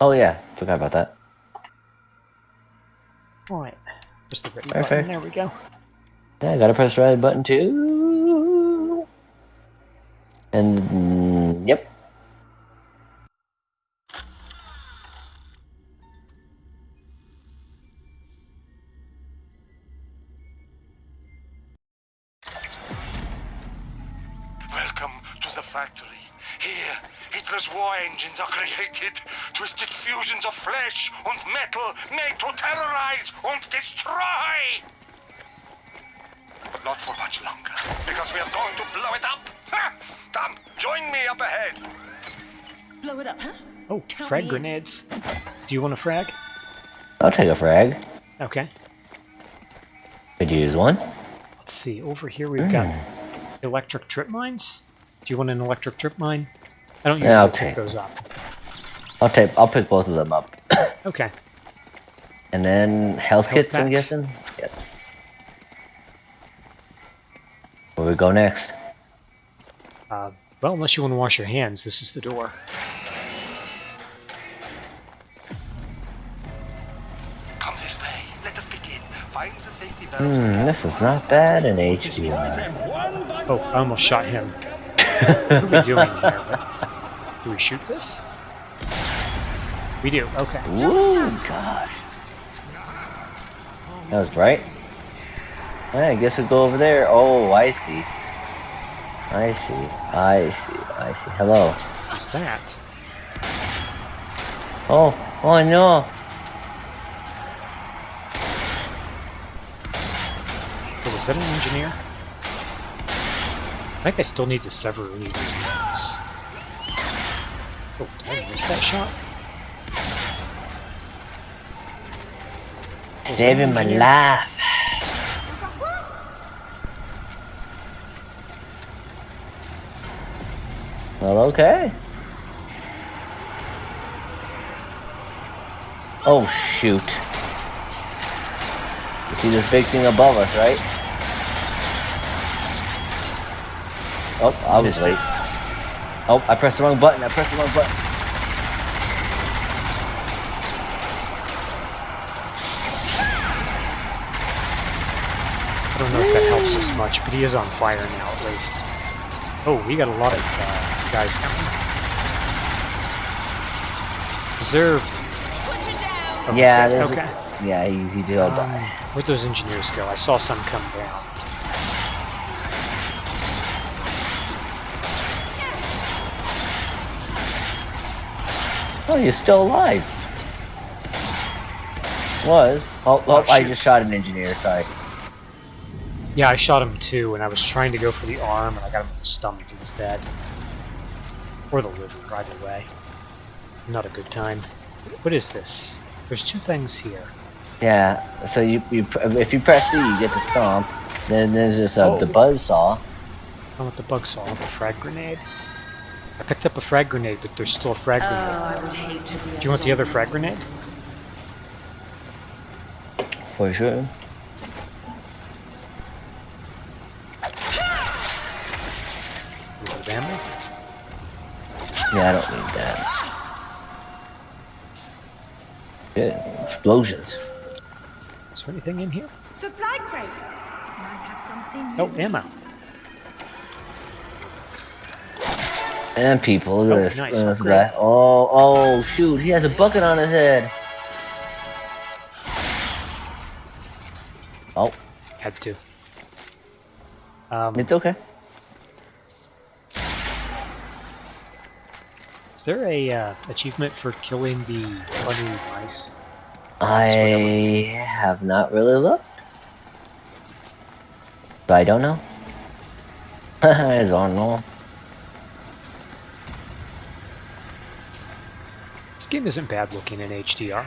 Oh yeah, forgot about that. Alright. Just the ready Perfect. button. There we go. Yeah, I gotta press the right button too. And mm, yep. Engines are created. Twisted fusions of flesh and metal made to terrorize and destroy. But not for much longer, because we are going to blow it up. Ha! Come, join me up ahead. Blow it up, huh? Oh, Count frag me in. grenades. Do you want a frag? I'll take a frag. Okay. Could use one. Let's see. Over here we've got hmm. electric trip mines. Do you want an electric trip mine? I don't usually Yeah, I'll pick those up. I'll take. I'll pick both of them up. Okay. and then health, Health kits. I'm guessing. Yep. Where we go next? Uh, well, unless you want to wash your hands, this is the door. Come this way. Let us begin. Find the safety valve. Hmm, this is not bad in HDR. Oh, I almost shot him. what are we doing here? Do we shoot this? We do. Okay. Woo, gosh. That was bright. Alright, I guess we'll go over there. Oh, I see. I see. I see. I see. Hello. What's that? Oh, oh no. Oh, was that an engineer? I think I still need to sever these rings. Oh, did I miss that shot? Saving my life. Well, okay. Oh, shoot. You see this big thing above us, right? Oh, I was late. Oh, I pressed the wrong button. I pressed the wrong button. I don't know if that helps us much, but he is on fire now at least. Oh, we got a lot of uh, guys coming. Is there... Oh, Yeah, Okay. a, yeah, he, he did all Um, die. where'd those engineers go? I saw some come down. Oh, you're still alive. Was. Oh, oh, Oh, I just shot an engineer, sorry. Yeah, I shot him too, and I was trying to go for the arm, and I got him in the stomach instead. Or the liver, either way. Not a good time. What is this? There's two things here. Yeah, so you, you if you press C, you get the stomp. Then there's this, uh, Oh. the buzz saw. I want the bug saw, I want the frag grenade. I picked up a frag grenade, but there's still a frag Oh, grenade. I would hate to be Do you want the other frag grenade? For sure. A little bit of ammo? Yeah, I don't need that. Good. Explosions. Is there anything in here? Supply crate. Might have something Oh, ammo. And people, look Oh, at this, nice, look at this guy. Oh, oh, shoot, he has a bucket on his head. Oh, Had to. Um, it's okay. is there a uh, achievement for killing the funny mice? I have not really looked. But I don't know. I don't know. This game isn't bad looking in HDR.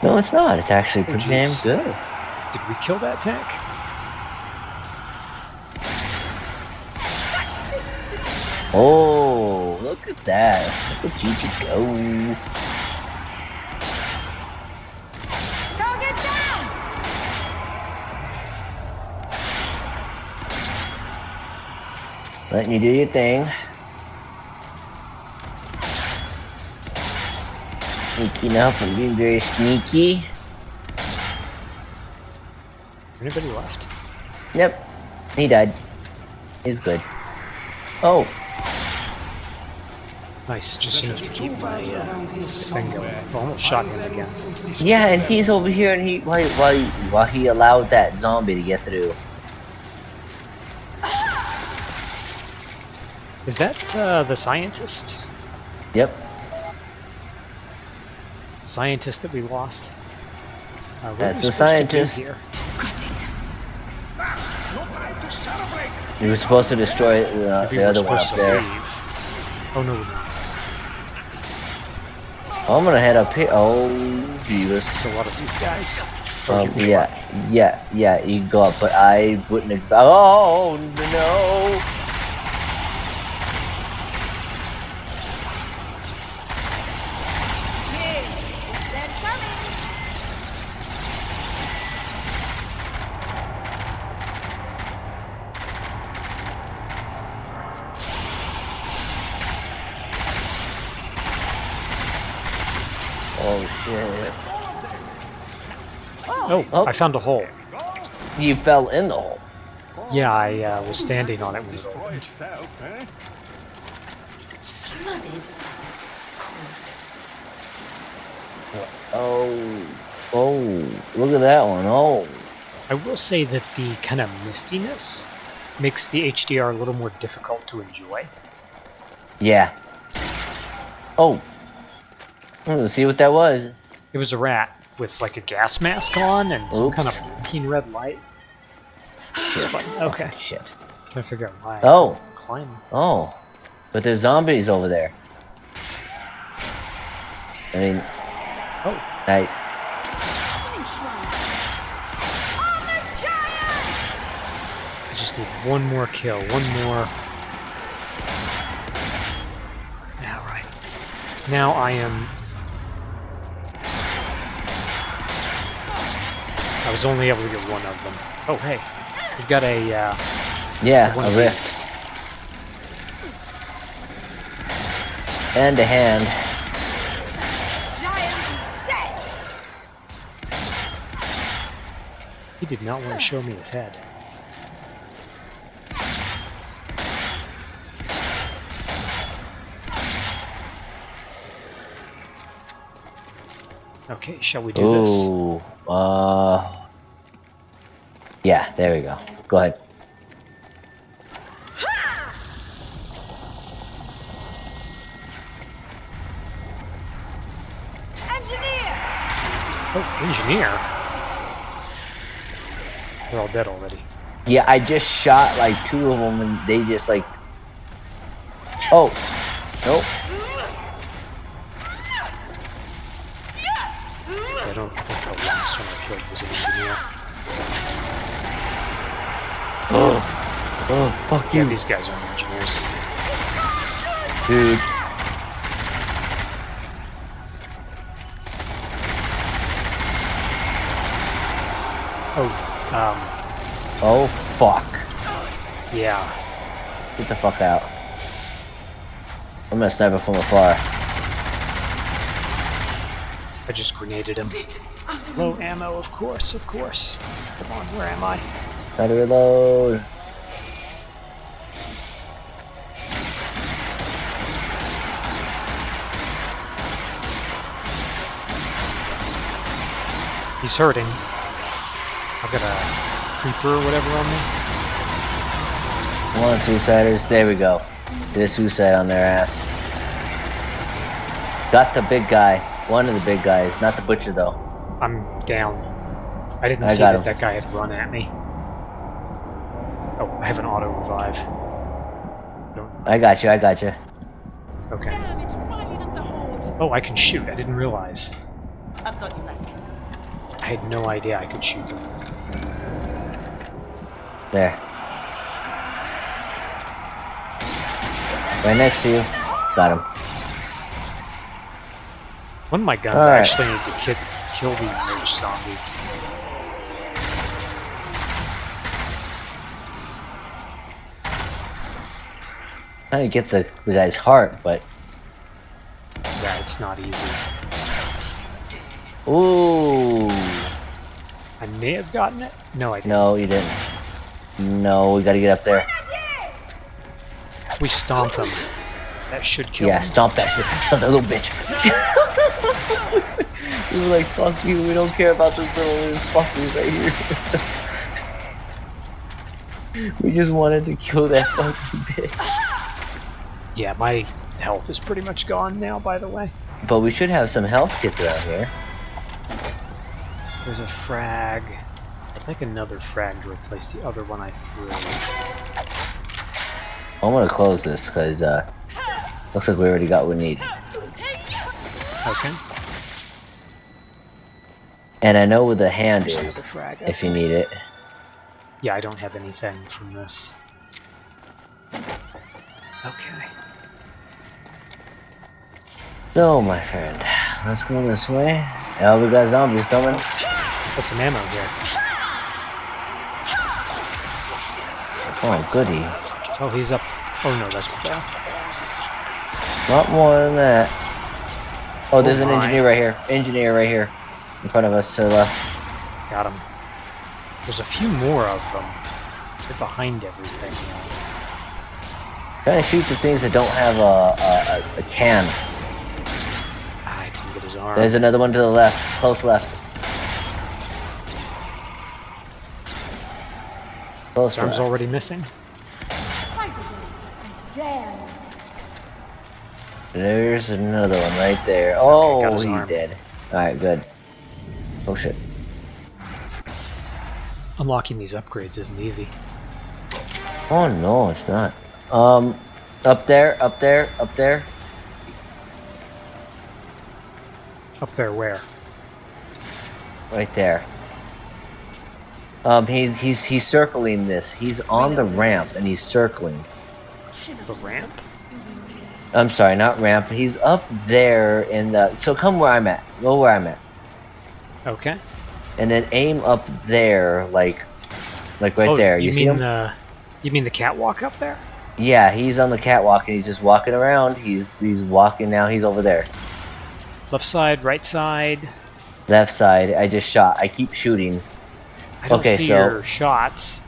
No, it's not. It's actually oh, pretty damn good. Did we kill that tank? Oh, look at that. Look at Gigi go. Target down! Letting you do your thing. Sneaking up and being very sneaky. Anybody left? Yep. He died. He's good. Oh, Nice, just enough to keep my uh, thing going. I almost shot him again. yeah, and he's over here, and he while while he, while he allowed that zombie to get through. Is that uh, the scientist? Yep. Scientist that we lost? Uh, what That's the supposed to do scientist. here? Got it. No time. He was supposed to destroy uh, Maybe the other one up there. leave. Oh no, we're not. I'm gonna head up here. Oh, Jesus. It's a lot of these guys. Oh, Um, yeah, yeah, yeah, you can go up, but I wouldn't. Oh, no! They're coming. Oh, shit. Oh, Oh. I found a hole. You fell in the hole. Yeah, I uh, was standing on it when it opened. Flooded. Close. Oh, oh, look at that one. Oh, I will say that the kind of mistiness makes the HDR a little more difficult to enjoy. yeah. Oh, let's see what that was. It was a rat with like a gas mask on and some Oops. kind of keen red light. This button. Okay, Shit. trying to figure out why. Oh. couldn't Climb. Oh, but there's zombies over there. I mean, Oh, I. Summoning shrine. Armored giant! I just need one more kill. One more. All right. Now I am. I was only able to get one of them. Oh, hey. We've got a, uh, Yeah, a of rift. And a hand. Giant is dead! He did not want to show me his head. Okay, shall we do this? Ooh, uh. Yeah, there we go. Go ahead. Engineer! Oh, engineer. They're all dead already. Yeah, I just shot like two of them and they just like. Oh, nope. I don't think the last one I killed was an engineer. Oh, oh, fuck Yeah, you, these guys aren't engineers. dude. Oh, um, Oh, fuck. yeah. Get the fuck out. I'm gonna snipe it from afar. I just grenaded him. Low ammo, of course, of course. Come on, where am I? Try to reload. He's hurting. I've got a creeper or whatever on me. One suiciders. There we go. Did a suicide on their ass. Got the big guy. One of the big guys. Not the butcher though. I'm down. I didn't I see that him. that guy had run at me. Oh, I have an auto revive. Don't, I got you. I got you. okay. Damn, it's right the. Oh, I can shoot. I didn't realize. I've got you back. I had no idea I could shoot them. There. Right next to you. Got him. One of my guns Alright. actually need to ki kill the merge zombies. Trying to get the, the guy's heart, but Yeah, it's not easy. Ooh. I may have gotten it. No, I didn't. No, you didn't. No, we gotta get up there. We stomp him, that should kill Yeah, him. stomp that. Stomp that little bitch. we were like, fuck you, we don't care about this little fuckers right here. we just wanted to kill that fucking bitch. Yeah, my health is pretty much gone now, by the way. But we should have some health kits around here. There's a frag. I'd like another frag to replace the other one I threw. I'm gonna close this because uh, looks like we already got what we need. Okay. And I know where the hand is another frag. if you need it. Yeah, I don't have anything from this. Okay. So, my friend, let's go this way. Oh, we got zombies coming. Got some ammo here. Oh, goody. Oh, he's up. Oh no, that's the. Not more than that. Oh, there's Oh an engineer right here. Engineer right here. In front of us to the uh, left. Got him. There's a few more of them. They're behind everything. Trying to shoot the things that don't have a, a, a, a can. I didn't get his arm. There's another one to the left. Close left. Close arm's left. already missing. Damn. There's another one right there. Oh, got his he's dead. Alright, good. Oh shit. Unlocking these upgrades isn't easy. Oh no, it's not. Um, up there, up there, up there. Up there where? Right there. Um, he's he's he's circling this. He's on the ramp and he's circling. The ramp? I'm sorry, not ramp. He's up there in the. So come where I'm at. Go where I'm at, Okay. and then aim up there, like, like right oh, there. You, You, see mean him? the? You mean the catwalk up there? Yeah, he's on the catwalk and he's just walking around. He's he's walking now. He's over there, Left side, right side. left side. I just shot. I keep shooting. I don't Okay, see so- your shots.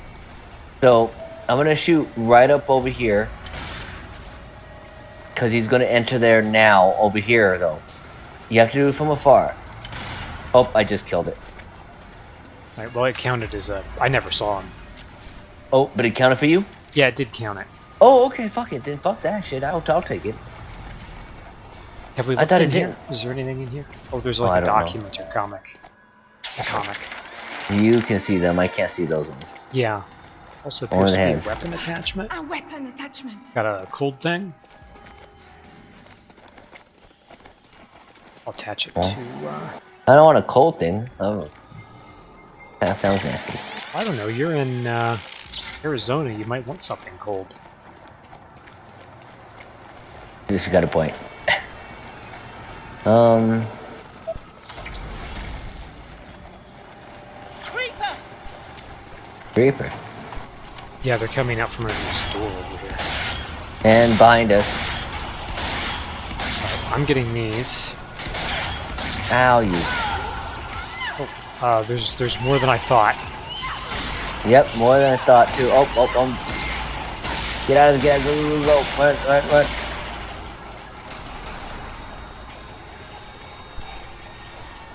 So I'm gonna shoot right up over here. Cause he's gonna enter there now over here though. You have to do it from afar. Oh, I just killed it. Right, well, it counted as a. I never saw him. Oh, but it counted for you? Yeah, it did count it. Oh, okay, fuck it. Then fuck that shit. I'll, I'll take it. Have we I looked thought in it here? didn't. Is there anything in here? Oh, there's Oh, like a don't know. document or comic. It's the comic. You can see them. I can't see those ones. Yeah. Also Only appears the to be a weapon attachment. A weapon attachment. Got a cold thing. I'll attach it Oh. to. Uh, I don't want a cold thing. Oh, that sounds nasty. I don't know. You're in uh, Arizona. You might want something cold. This got a point. um, Creeper. creeper. Yeah, they're coming out from under this door over here. And behind us. I'm getting these. Ow, you. Uh, there's there's more than I thought. Yep, more than I thought too. Oh, oh, um. Get out of the get go, go, go. Run, run, run.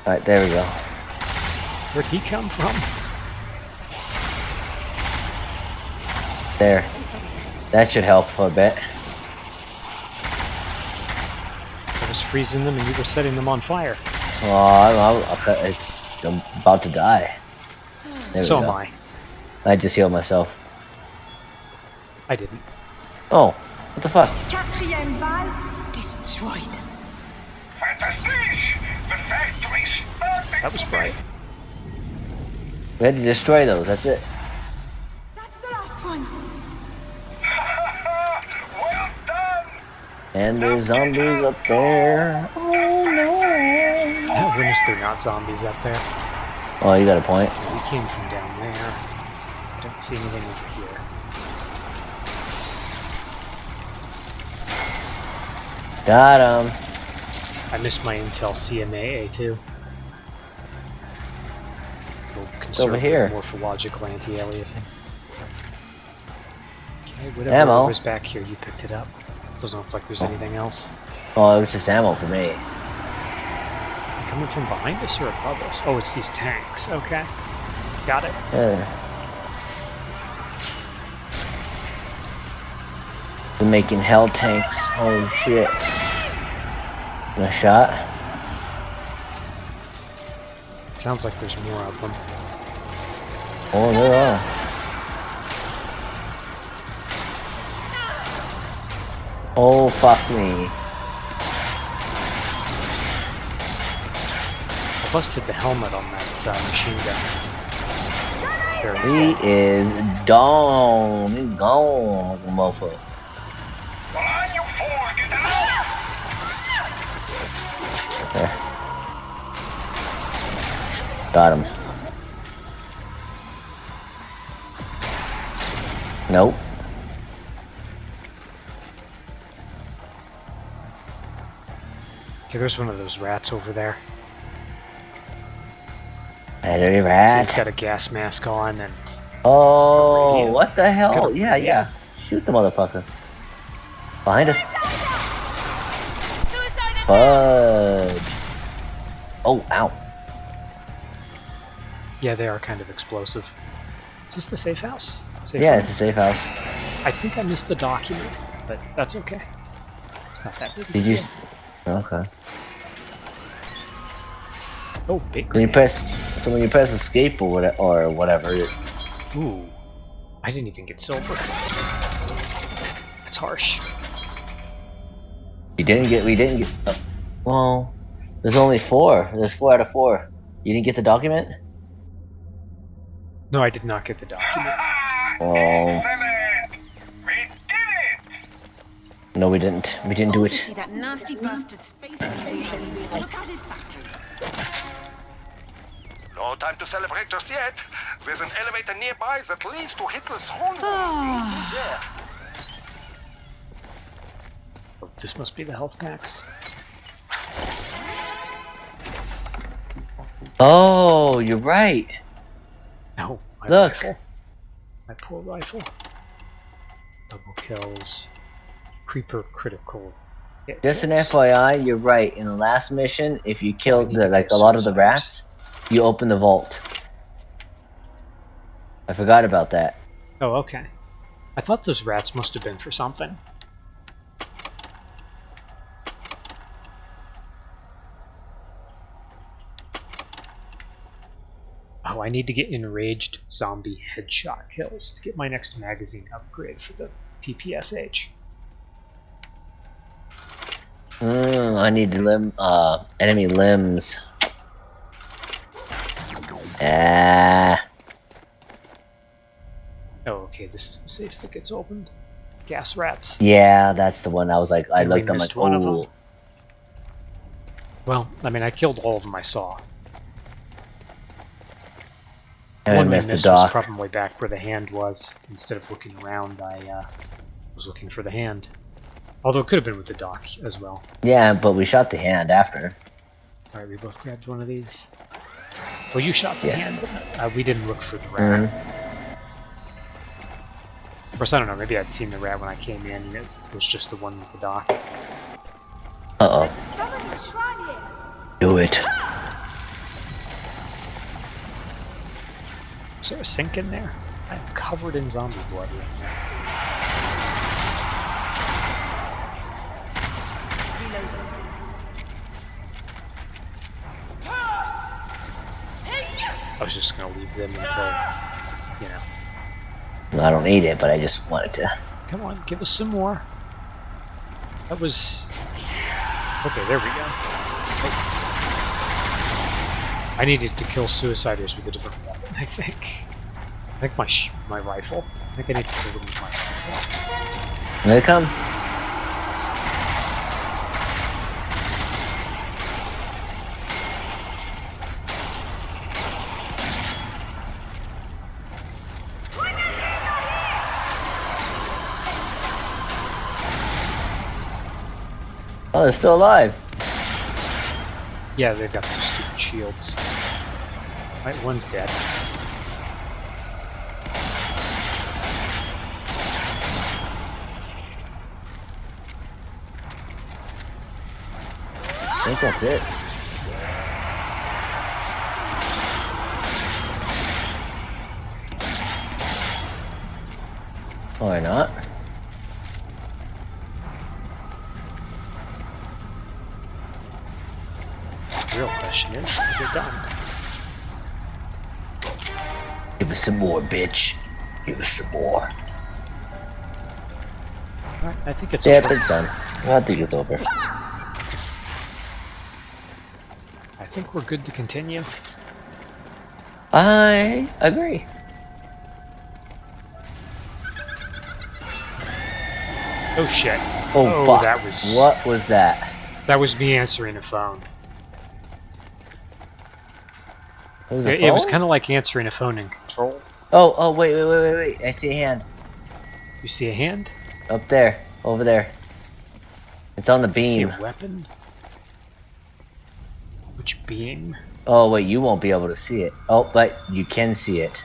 Alright, there we go. Where'd he come from? There. That should help for a bit. I was freezing them and you were setting them on fire. Oh, I'm, I'm, I'm about to die. There so am I. I just healed myself. I didn't. Oh, what the fuck? Quatrième valve destroyed. Fantastic! The factory's perfect! That was bright. We had to destroy those, that's it. That's the last one. well done! And there's zombies up there. Oh. Goodness, they're not zombies up there. Oh, you got a point. We came from down there. I don't see anything over here. Got him. I missed my Intel CMAA too. It's over here. Morphological anti-aliasing. Okay, whatever Ammo. was back here, you picked it up. Doesn't look like there's oh. anything else. Oh, it was just ammo for me. Coming from behind us or above us? Oh, it's these tanks. Okay. Got it. Yeah. We're making hell tanks. Holy shit. A shot? Sounds like there's more of them. Oh, there are. Oh, fuck me. Busted the helmet on that uh, machine gun. He is gone. He's gone, motherfucker. Come on, you fool! Get out! Got him. Nope. Okay, there's one of those rats over there. Battery See, he's rat. got a gas mask on, and Oh, what the hell? a Yeah, radio. yeah. Shoot the motherfucker. Behind us. Fudge. Oh, ow. yeah, they are kind of explosive. Is this the safe house? Safe Yeah, room? it's a safe house. I think I missed the document, but that's okay. It's not that big. Did you? Okay. Oh, big. When you press, so when you press escape or whatever, or whatever, it, Ooh, I didn't even get silver. That's harsh. you didn't get. We didn't get. Uh, well, there's only four. There's four out of four. You didn't get the document. No, I did not get the document. Oh, Excellent! We did it! no, we didn't. We didn't do it. see that nasty bastard's face when he realizes we took out his factory. No time to celebrate just yet. There's an elevator nearby that leads to Hitler's home. Ah. There. Oh, this must be the health packs. Oh, you're right. No, my Look. rifle. My poor rifle. Double kills. Creeper critical. hit Just an. FYI, you're right. In the last mission, if you killed the, like a lot of the suicides. rats, you open the vault. I forgot about that. Oh, okay. I thought those rats must have been for something. Oh, I need to get enraged zombie headshot kills to get my next magazine upgrade for the PPSH. Mm, I need limb, uh, enemy limbs. Ah, Oh, okay, this is the safe that gets opened. Gas rats. yeah, that's the one. I was like, I And looked. I'm like, missed one of them. oh, Well, I mean, I killed all of them I saw. and one we missed the missed was probably back where the hand was. Instead of looking around, I uh, was looking for the hand. Although it could have been with the dock as well. Yeah, but we shot the hand after. Alright, we both grabbed one of these. Well, you shot the Yes. hand. Uh, we didn't look for the rat. Mhm. Of course, I don't know. Maybe I'd seen the rat when I came in, and it was just the one with the dock. Uh oh, There's a summoning shrine here. do it. Is there a sink in there? I'm covered in zombie blood right now. I was just gonna leave them until, you know. Well, I don't need it, but I just wanted to. Come on, give us some more. That was. Okay, there we go. Oh. I needed to kill suiciders with a different weapon, I think. I think my sh my rifle. I think I need to kill them with my rifle. Here they come. They're still alive. Yeah, they've got those stupid shields. Right, one's dead. I think that's it. Or not. The real question is, is it done? Give us some more, bitch. Give us some more. Alright, I think it's Yeah, over. it's done. I think it's over. I think we're good to continue. I agree. Oh shit. Oh, Oh, fuck. that was- What was that? That was me answering a phone. It was, a It, it was kind of like answering a phone in control. Oh, oh, wait, wait, wait, wait, wait. I see a hand. You see a hand? Up there. Over there. It's on the You see beam. a weapon? Which beam? Oh, wait, you won't be able to see it. Oh, but you can see it.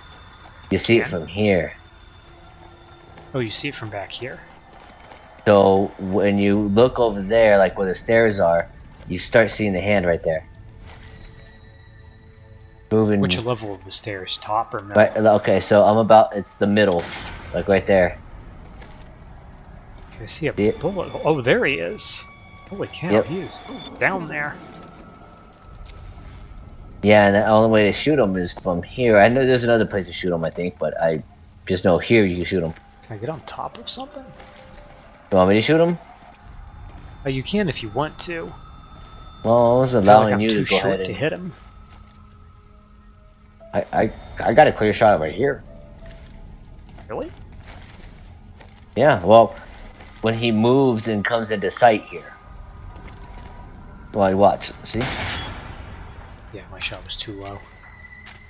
You see it from here. Oh, you see it from back here. So when you look over there, like where the stairs are, you start seeing the hand right there. Moving. Which level of the stairs? Top or middle? Right, okay, so I'm about. It's the middle, like right there. Can I see a Yeah. bullet? Oh, there he is. Holy cow, Yep. he is down there. Yeah, and the only way to shoot him is from here. I know there's another place to shoot him, I think, but I just know here you can shoot him. Can I get on top of something? You want me to shoot him? Oh, you can if you want to. Well, I was I allowing like I'm you to go short ahead to hit him. I, I, I got a clear shot right here. Really? Yeah, well, when he moves and comes into sight here. Well, I watch. See? Yeah, my shot was too low.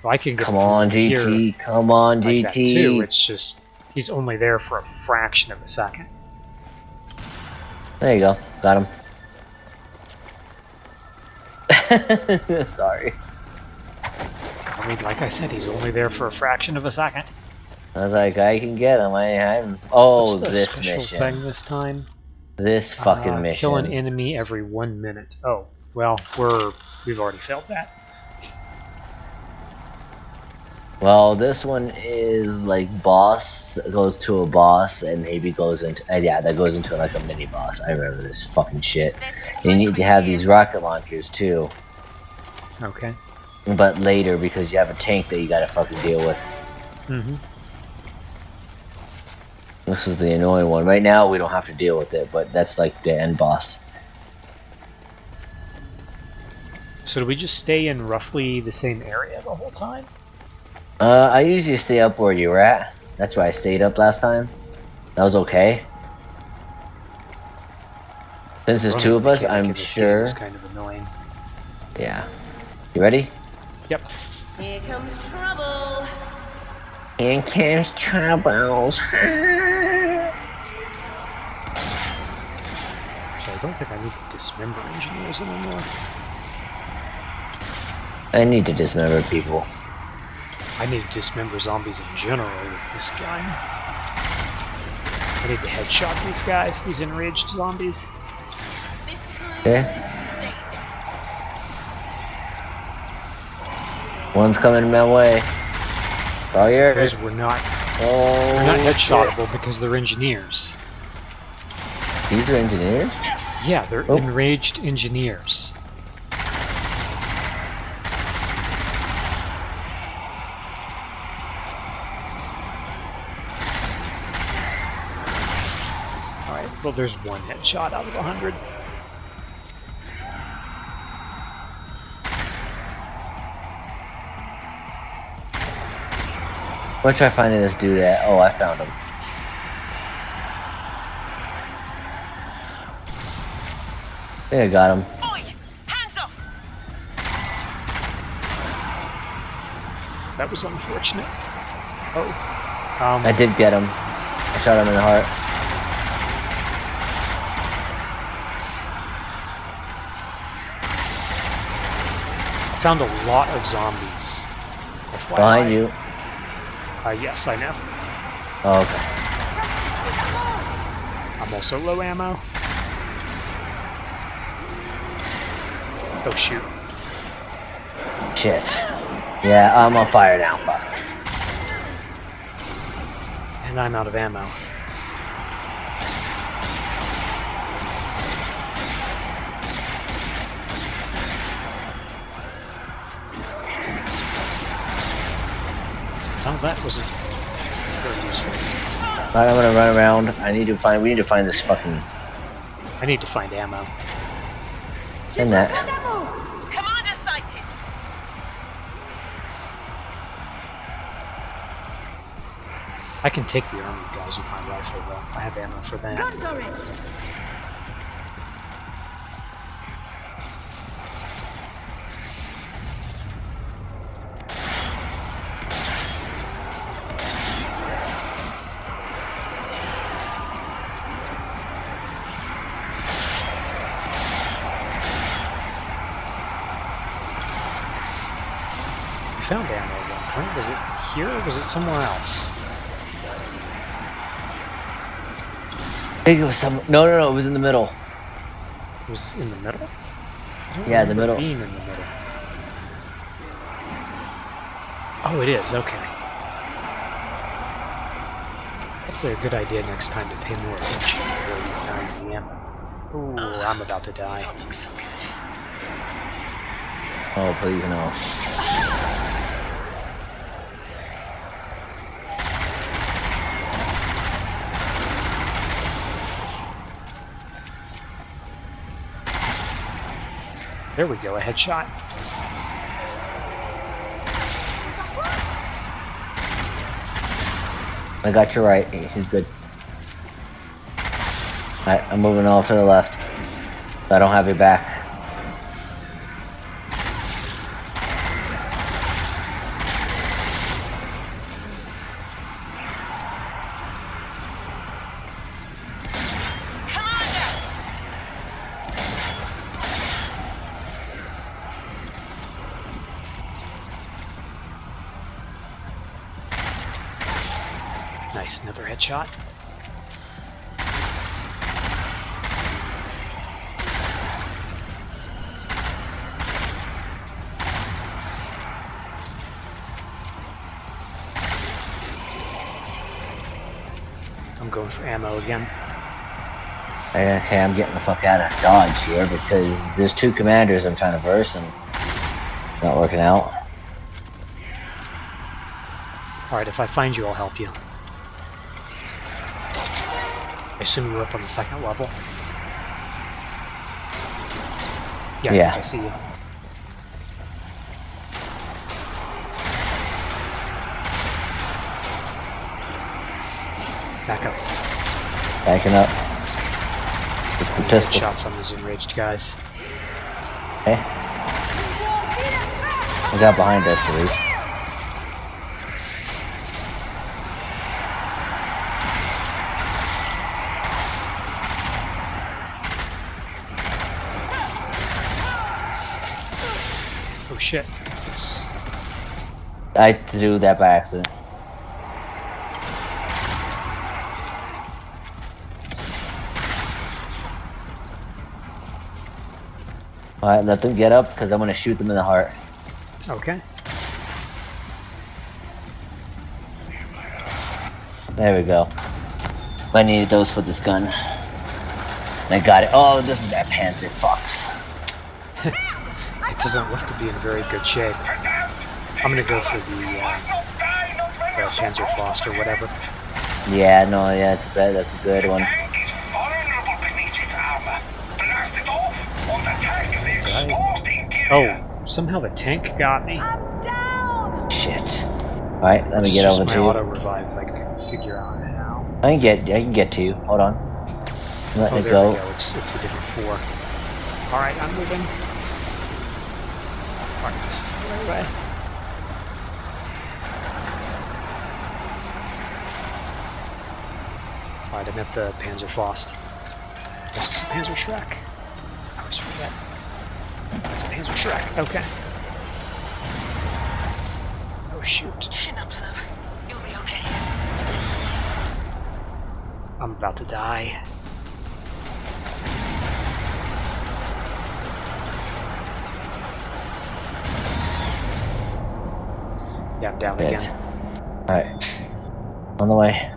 Well, I can get Come on, GT. Come on, like GT. too. It's just he's only there for a fraction of a second. There you go. Got him. Sorry. I mean, like I said, he's only there for a fraction of a second. I was like, I can get him. I, I'm. Oh, What's the this special mission. thing this time? This fucking Uh, mission. Kill an enemy every one minute. Oh, well, we're we've already failed that. Well, this one is like boss goes to a boss and maybe goes into uh, yeah that goes into like a mini boss. I remember this fucking shit. You need to have these rocket launchers too, Okay. But later because you have a tank that you gotta fucking deal with. Mm-hmm. This is the annoying one. Right now we don't have to deal with it, but that's like the end boss. So do we just stay in roughly the same area the whole time? Uh, I usually stay up where you were at. That's where I stayed up last time. That was okay. Since there's two of us, I'm sure. is kind of annoying. Yeah. You ready? Yep. Here comes trouble. Here comes troubles. So I don't think I need to dismember engineers anymore. I need to dismember people. I need to dismember zombies in general with this gun. I need to headshot these guys, these enraged zombies. This time, Yeah. stay down. One's coming my way. Oh, you're. Those were not Oh, not headshotable because they're engineers. These are engineers? Yeah, they're Oh. enraged engineers. Alright, well there's one headshot out of a hundred. What try finding this dude at? Oh, I found him. I think I got him. Oi! Hands off! That was unfortunate. Oh. Um, I did get him. I shot him in the heart. I found a lot of zombies FYI. Behind you. Uh, yes, I know. Oh, okay. I'm also low ammo. Oh shoot. Shit. Yeah, I'm on fire now. Fuck. And I'm out of ammo. Oh, that wasn't very useful. Alright, I'm gonna run around. I need to find. We need to find this fucking. I need to find ammo. In that. Commander sighted. I can take the army guys with my rifle, though. I have ammo for that. Gun turret. Here or was it somewhere else? I think it was some. No, no, no. It was in the middle. It was in the middle? Yeah, the middle. Being in the middle. Oh, it is. Okay. Probably a good idea next time to pay more attention to where you found the ammo. Ooh, I'm about to die. Don't look so good. Oh, please no. There we go, a headshot. I got you right. He's good. Alright, I'm moving all to the left. I don't have your back. Commander! Nice, another headshot. I'm going for ammo again. Okay, I'm getting the fuck out of Dodge here because there's two commanders I'm trying to verse and it's not working out. Alright, if I find you, I'll help you. I assume you're up on the second level? Yeah, I, Yeah. think I see you. Back up. Backing up. Pistol. Shots on these enraged guys. Hey. I got behind us at least. Oh shit. I threw that by accident. Alright, let them get up because I'm gonna shoot them in the heart. Okay. There we go. I needed those for this gun. I got it. Oh, this is that Panzer Fox. It doesn't look to be in very good shape. I'm gonna go for the, uh, the Panzer Frost or whatever. Yeah, no, yeah. That's a good one. Tank is vulnerable beneath its armor. Blast it off, or the tank will Did I- explode interior. Oh, somehow the tank got me. I'm down. Shit. Alright, let me It's get just over my to auto you. revive. I can figure out how. I can get, I can get to you. Hold on. I'm letting Oh, it there go. we go. It's it's a different four. All right, I'm moving. All right, this is the right way. All right, I'm at the Panzer Faust. This is a Panzerschreck. I always forget. It's a Panzerschreck. Okay. Oh shoot. Chin up, love. You'll be okay. I'm about to die. Yeah, I'm down Bitch. again. Alright. On the way.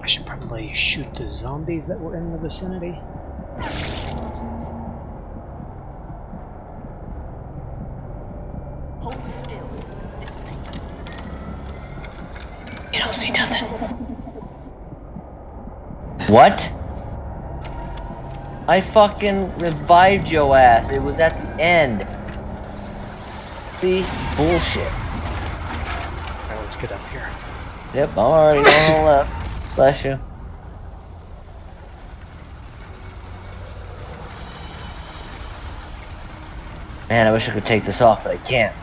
I should probably shoot the zombies that were in the vicinity. Hold still. This will take. You don't see nothing. What? I fucking revived your ass. It was at the end. See? Bullshit. Alright, let's get up here. Yep, I'm already on the left. Bless you. Man, I wish I could take this off, but I can't.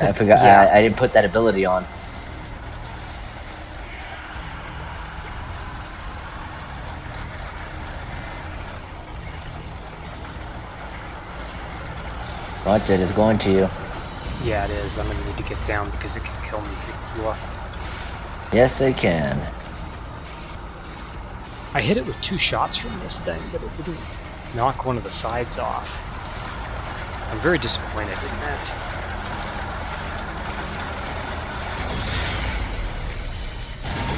I forgot. Yeah. I, I didn't put that ability on. Watch it, it's going to you. Yeah, it is. I'm gonna need to get down because it can kill me through the floor. Yes, it can. I hit it with two shots from this thing, but it didn't knock one of the sides off. I'm very disappointed in that.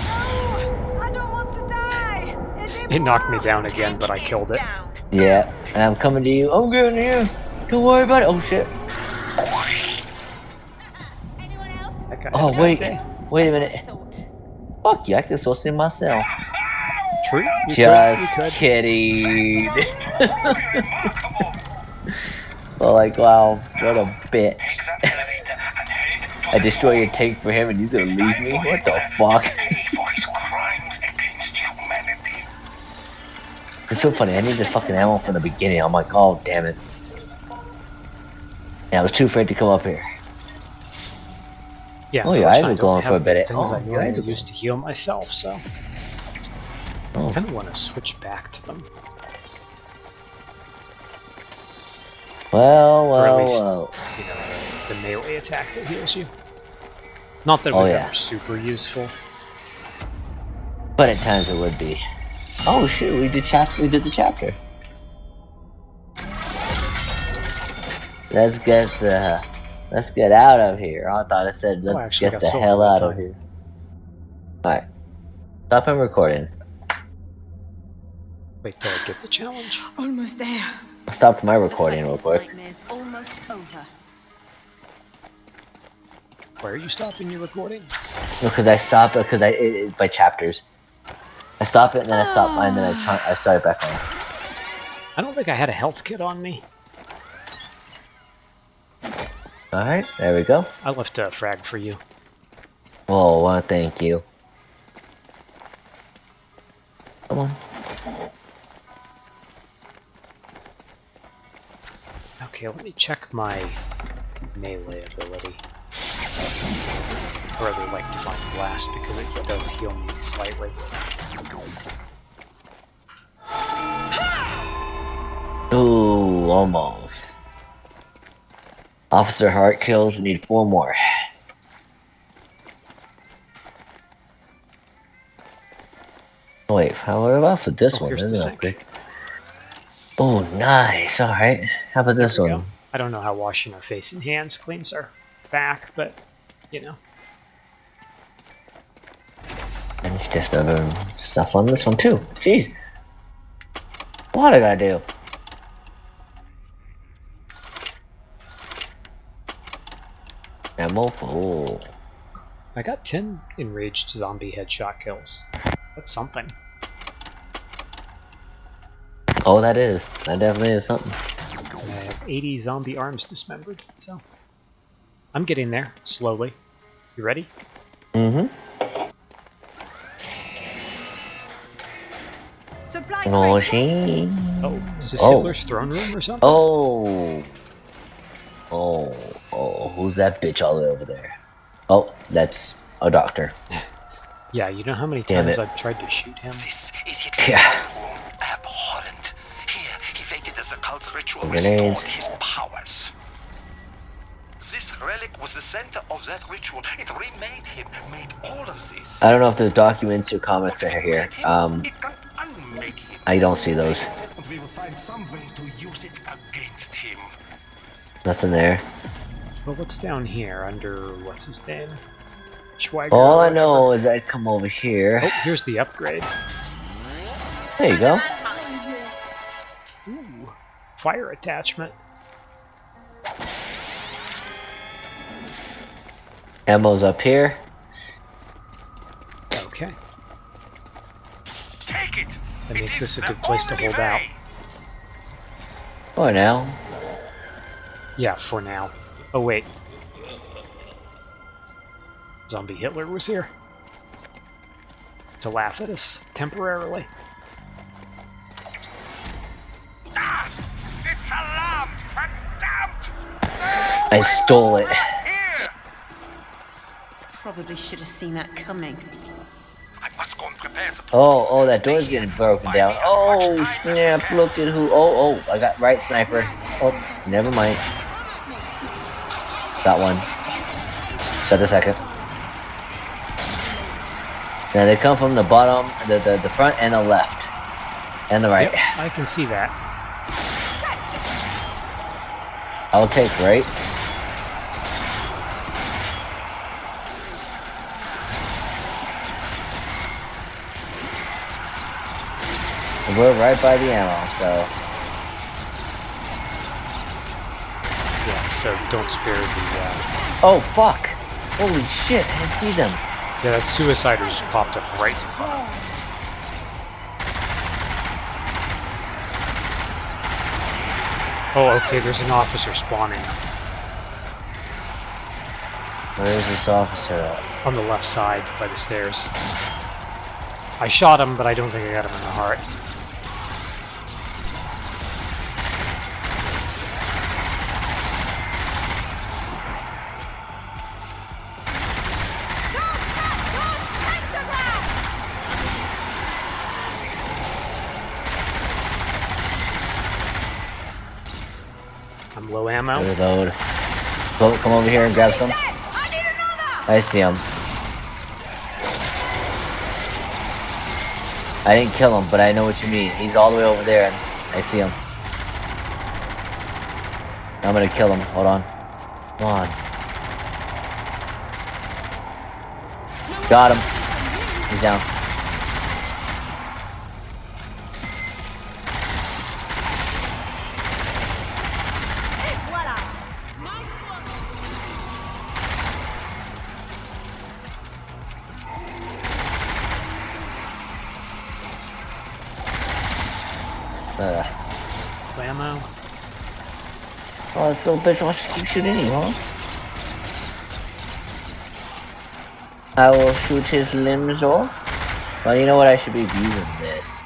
No! I don't want to die! It knocked me down again, but I killed it. Yeah, and I'm coming to you. I'm getting you. Don't worry about it. Oh shit. Anyone else? That guy Oh wait, wait a minute. Fuck you, I can still see myself. True. You could, Just you could. kidding. so like, wow, what a bitch. I destroy your tank for him and he's gonna leave me? What the fuck? For his crimes against humanity. It's so funny, I need the fucking ammo from the beginning. I'm like, oh damn it. Yeah, I was too afraid to come up here. Yeah, Oh, your eyes unfortunately, are I don't glowing for a bit. Things Oh, I normally are- used to heal myself, so Oh. I kind of want to switch back to them. Well, Or at well, least- well. You know, the, melee attack that heals you. Not that it Oh, was yeah. ever super useful. But at times it would be. Oh shit, we did chapter. We did the chapter. Let's get the. Let's get out of here. I thought I said let's Oh, I get the silver hell that out of here. Alright. Stop him recording. Wait till I get the challenge. Almost there. I stopped my recording like real this quick. nightmare's almost over. Why are you stopping your recording? Because I stopped because I it, it, by chapters. I stop it and then I stop and then I ah. try, I start it back on. I don't think I had a health kit on me. Alright, there we go. I left a frag for you. Oh, well, thank you. Come on. Okay, let me check my melee ability. Or rather, like Divine Blast, because it does heal me slightly. Ooh, almost. Officer heart kills. We need four more. Oh, wait, how about for this Oh, one? Isn't? Oh, nice. All right. How about this one? go. I don't know how washing our face and hands cleans our back, but you know. And just better stuff on this one too. Jeez. What did I do? Ammo. Oh. I got 10 enraged zombie headshot kills. That's something. Oh, that is. That definitely is something. And I have 80 zombie arms dismembered, so. I'm getting there, slowly. You ready? Mm-hmm. Supply Oh, she. Oh, is this Oh. Hitler's throne room or something? Oh. Oh. Oh. Who's that bitch all the way over there? Oh, that's a doctor. Yeah, you know how many Damn times it. I've tried to shoot him? This is Hitler's Yeah. room. Abhorrent. Here, he waited as the cult ritual restored his powers. This relic was the center of that ritual. It remade him, made all of this. I don't know if there's documents or comics are here. Um, it can unmake him. I don't see those. We will find some way to use it against him. Nothing there. Well, what's down here under what's his name? Schweiger. All I know is I'd come over here. Oh, here's the upgrade. There you go. Ooh, fire attachment. Ammo's up here. Okay. Take it. That It makes is this a good place to only hold out. way. For now. Yeah, for now. Oh, wait. Zombie Hitler was here. To laugh at us, temporarily. Ah, it's alarmed, verdammt! I stole it. Probably should have seen that coming. I must go and prepare Oh, oh, that door's getting broken down. Oh, snap, look at who. Oh, oh, I got right sniper. Oh, never mind. Got one. Got the second. Now they come from the bottom, the, the, the front and the left. And the right. Yep, I can see that. I'll take right. We're right by the ammo, so Yeah, so don't spare the. Uh... Oh fuck! Holy shit, I didn't see them. Yeah, that suicider just popped up right in front. Oh, okay, there's an officer spawning Where is this officer at? on the left side by the stairs. I shot him, but I don't think I got him in the heart. Reload. Go, come over here and grab some. I see him. I didn't kill him, but I know what you mean. He's all the way over there, and I see him. I'm gonna kill him. Hold on. Come on. Got him. He's down. Low ammo. oh, this little bitch wants to keep shooting you, huh? I will shoot his limbs off. Well, you know what? I should be using this.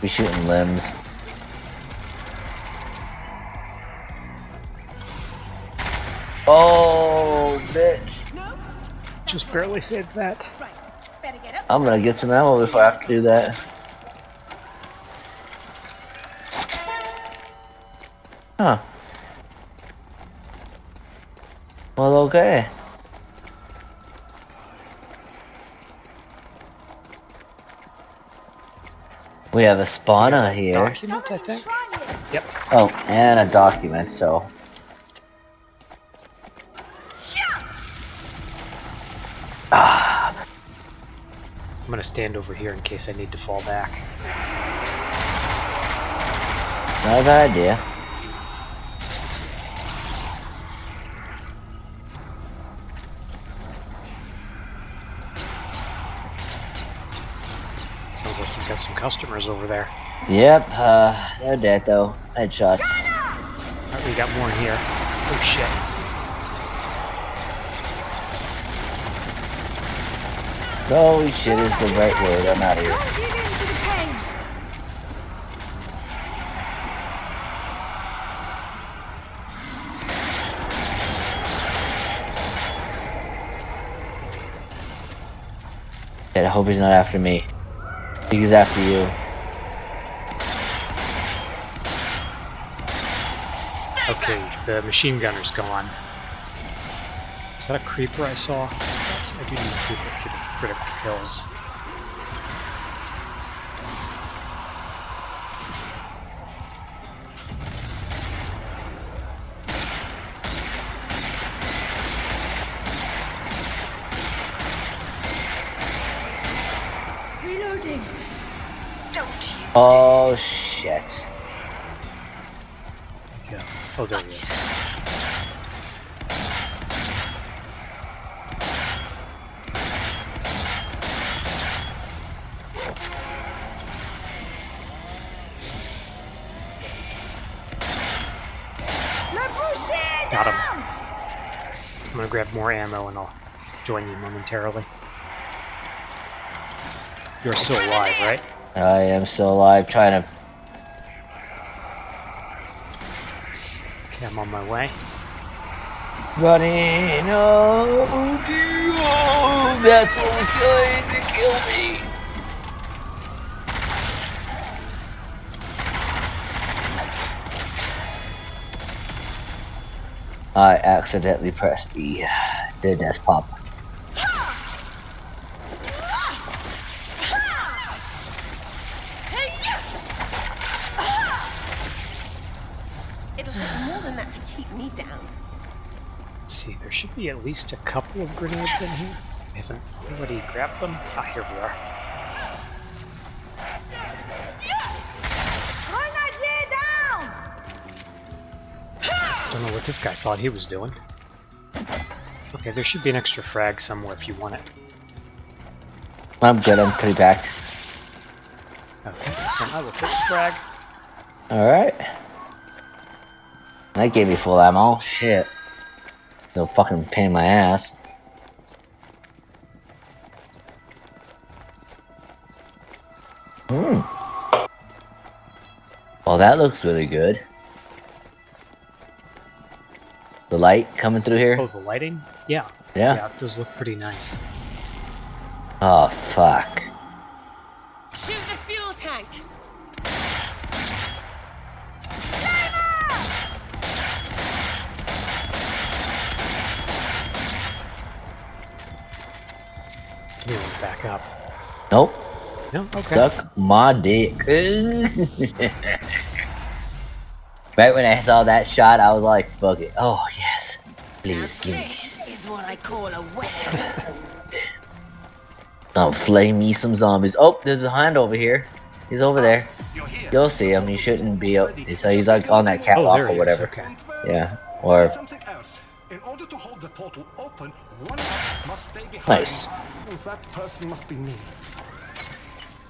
Be shooting limbs. Oh, bitch. Just barely saved that. Right, better get up. I'm gonna get some ammo before I have to do that. Huh. Well, okay. We have a spawner here. Document, I think. Yep. Oh, and a document, so. Ah, I'm gonna stand over here in case I need to fall back. not a bad idea. Sounds like you've got some customers over there. Yep, uh, they're dead though. Headshots. Alright, we got more in here. Oh shit. Holy shit is the right word. I'm out of here. Don't give in to the pain. Shit, I hope he's not after me. He's after you. Okay, the machine gunner's gone. Is that a creeper I saw? I do need creeper critical kills. Reloading. Don't you? Oh shit. Yeah. Oh, there he is. Got him. I'm gonna grab more ammo and I'll join you momentarily. You're still alive, right? I am still alive, trying to. Okay, I'm on my way. Running, oh, oh, that's what was trying to kill me. I accidentally pressed the, the desk pop. It'll take more than that to keep me down. Let's see, there should be at least a couple of grenades in here. I haven't already grabbed them. Ah, here we are. Grenadier! Don't know what this guy thought he was doing. Okay, there should be an extra frag somewhere if you want it. I'm good, I'm pretty back. Okay, then I will take the frag. Alright. That gave me full ammo. Shit. No fucking pain in my ass. Hmm. Well, that looks really good. The light coming through here? Oh, the lighting? Yeah. Yeah. Yeah, it does look pretty nice. Oh, fuck. Up. Nope. No? Okay. Suck my dick. right when I saw that shot, I was like, fuck it. Oh, yes. Please give me. This is what I call a weapon. Oh, flame me some zombies. Oh, there's a hand over here. He's over there. You're here. You'll see him. He shouldn't be up. So he's like on that Oh, catwalk there or whatever. Okay. Yeah. Or something else. In order to hold the portal open, one of us must stay behind. nice. And that person must be me.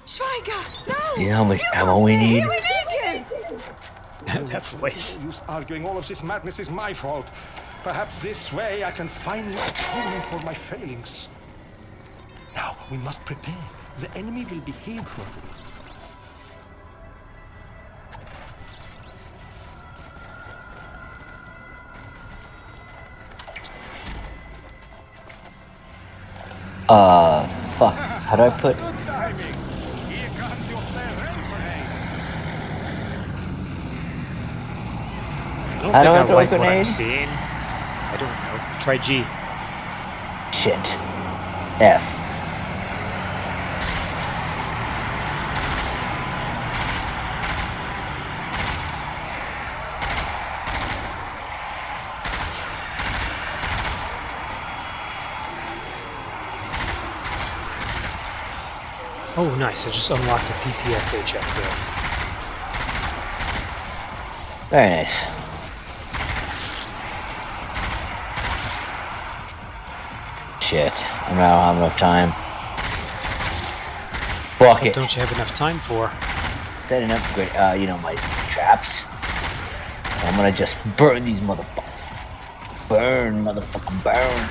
Schweiger, no! You know how much You ammo we need? here, We need you! that voice. No use arguing all of this madness is my fault. Perhaps this way I can finally atone for my failings. Now we must prepare. The enemy will be here shortly. Uh, fuck. How do I put? Good timing. Here comes your farewell parade. I don't I think throw a like what I'm seeing. I don't know. Try G. Shit. F. Oh, nice. I just unlocked a PPSH there. Very nice. Shit. I don't have enough time. Fuck it. Don't you have enough time for? Setting up great, uh, you know, my traps. I'm gonna just burn these motherfuckers. Burn, motherfucking burn.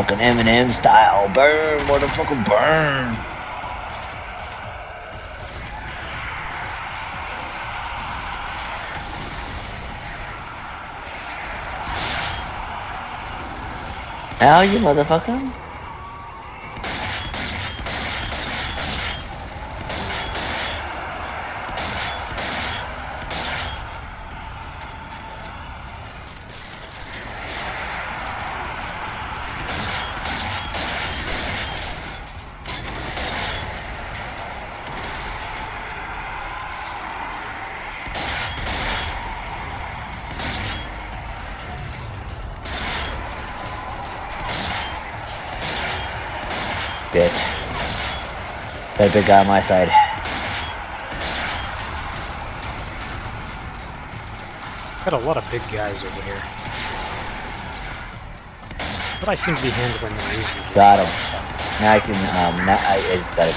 Fucking Eminem style. Burn, motherfucking burn. Ow, you motherfucker. Bitch. Got a big guy on my side. Got a lot of big guys over here. But I seem to be handling them reasonably. Got him. so- Now I can, um, now I, I just gotta...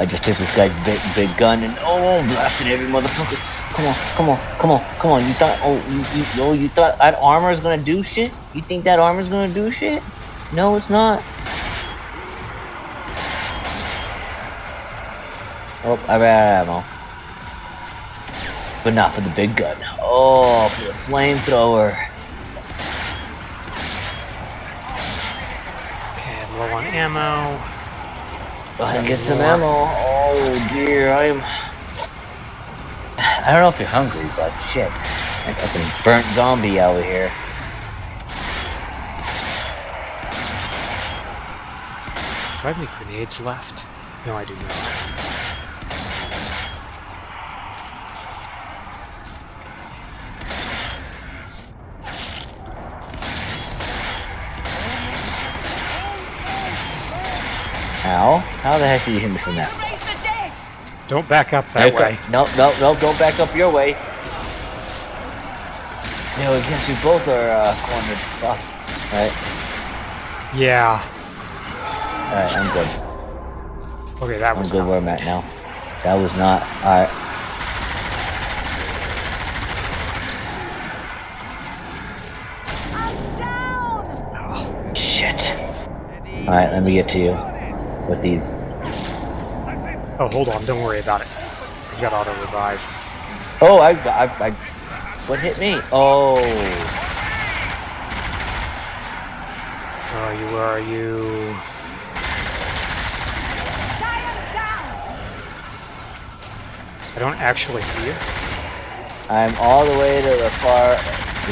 I just took this guy's big, big gun and oh, blasted every motherfucker. Come on, come on, come on, come on. You thought, oh, you, you, oh, you thought that armor is gonna do shit? You think that armor's gonna do shit? No, it's not. Oh, I ran out of ammo. But not for the big gun. Oh, for the flamethrower. Okay, I'm low on ammo. Go ahead and get some ammo. Oh dear, I'm. I don't know if you're hungry, but shit. I got some burnt zombie out here. Do I have any grenades left? No, I do not. Ow. How the heck did you hit me from that? Raise the dead! Don't back up that Okay. way. No, no, no, don't back up your way. No, I guess we both are uh, cornered. Fuck. Alright, Yeah. alright, I'm good. Okay, that I'm was good where I'm at now. That was not. Alright. I'm down! Shit. Alright, let me get to you. With these. Oh, hold on. Don't worry about it. You got auto revive. Oh, I, I, I, what hit me? Oh, Where are you? Where are you? I don't actually see you. I'm all the way to the far,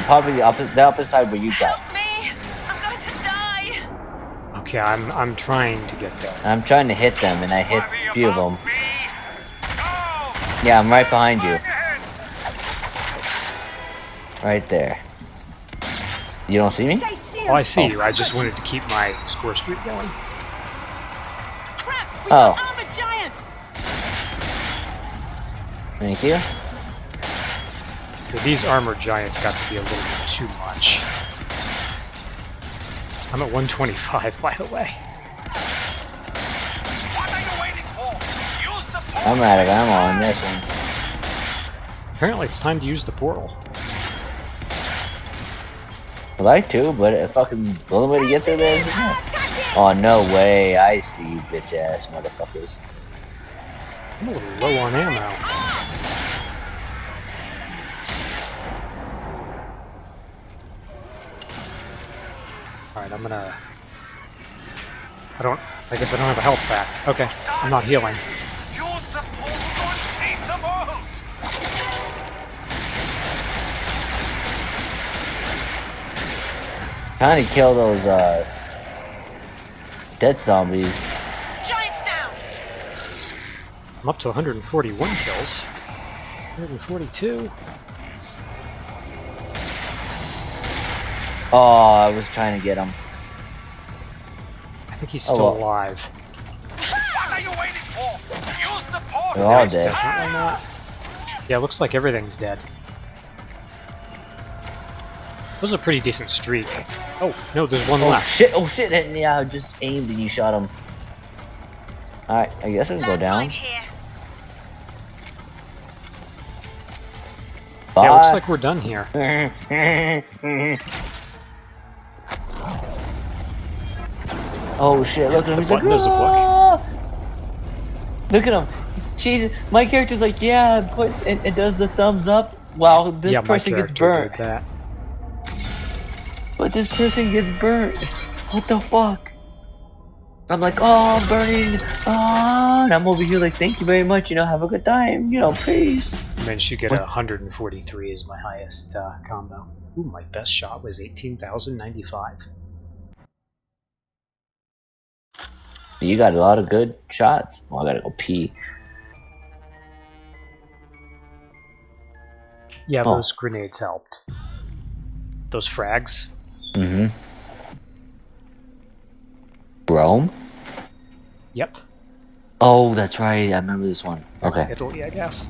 probably the opposite, the opposite side where you got. Help me! I'm going to die! Okay, I'm I'm trying to get there. I'm trying to hit them, and I hit Worry a few of them. me. Yeah, I'm right behind you, right there. You don't see me? Oh, I see Oh. you. I just wanted to keep my score streak going. Crap! Oh. got armored giants! Thank you. Okay, these armored giants got to be a little bit too much. I'm at 125, by the way. I'm out of ammo on this one. Apparently, it's time to use the portal. I'd like to, but if fucking the only way to get through there is Oh no way! I see you, bitch ass motherfuckers. I'm a little low on ammo. Alright, I'm gonna... I don't... I guess I don't have a health pack. Okay, I'm not healing. Use the portal and save the world. Trying to kill those uh dead zombies. Giants down! I'm up to 141 kills. 142. Oh, I was trying to get him. I think he's Oh, still well. alive. What are you waiting for? Use the portal. They're all dead. definitely not. Yeah, looks like everything's dead. That was a pretty decent streak. Oh, no, there's one Oh left. shit! Oh shit! And yeah, I just aimed and you shot him. Alright, I guess we can go down. Landmine here. Yeah, looks like we're done here. oh shit, look at him. the He's like, button does a book. "Ah!" Look at him. She's, my character's like, yeah, it, puts, it, it does the thumbs up while this yeah, my person gets character burnt. did that. But this person gets burnt. What the fuck? I'm like, oh, I'm burning. Oh, and I'm over here like, thank you very much. You know, have a good time. You know, please. Managed to get What? a 143 is my highest uh, combo. Ooh, my best shot was 18,095. You got a lot of good shots. Well, I gotta go pee. Yeah, Oh. those grenades helped. those frags. Mm-hmm. Rome? Yep. Oh, that's right. I remember this one. Okay. Italy, I guess.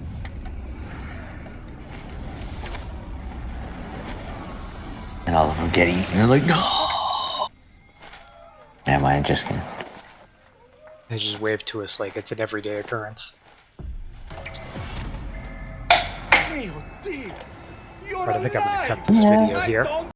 And all of them get eaten. They're like, no. Am I just kidding? They just wave to us like it's an everyday occurrence. Mio Dio! You're But I think I'm gonna cut this video here.